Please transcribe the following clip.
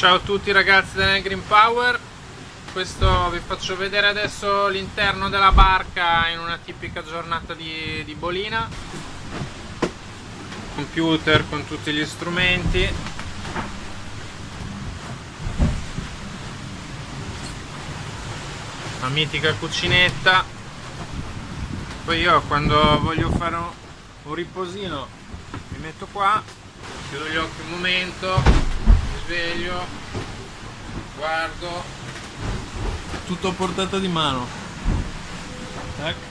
Ciao a tutti ragazzi del Green Power. Questo vi faccio vedere adesso l'interno della barca in una tipica giornata di, di bolina. Computer con tutti gli strumenti. La mitica cucinetta. Poi io quando voglio fare un, un riposino mi metto qua. Chiudo gli occhi un momento sveglio guardo. Tutto a portata di mano. Tac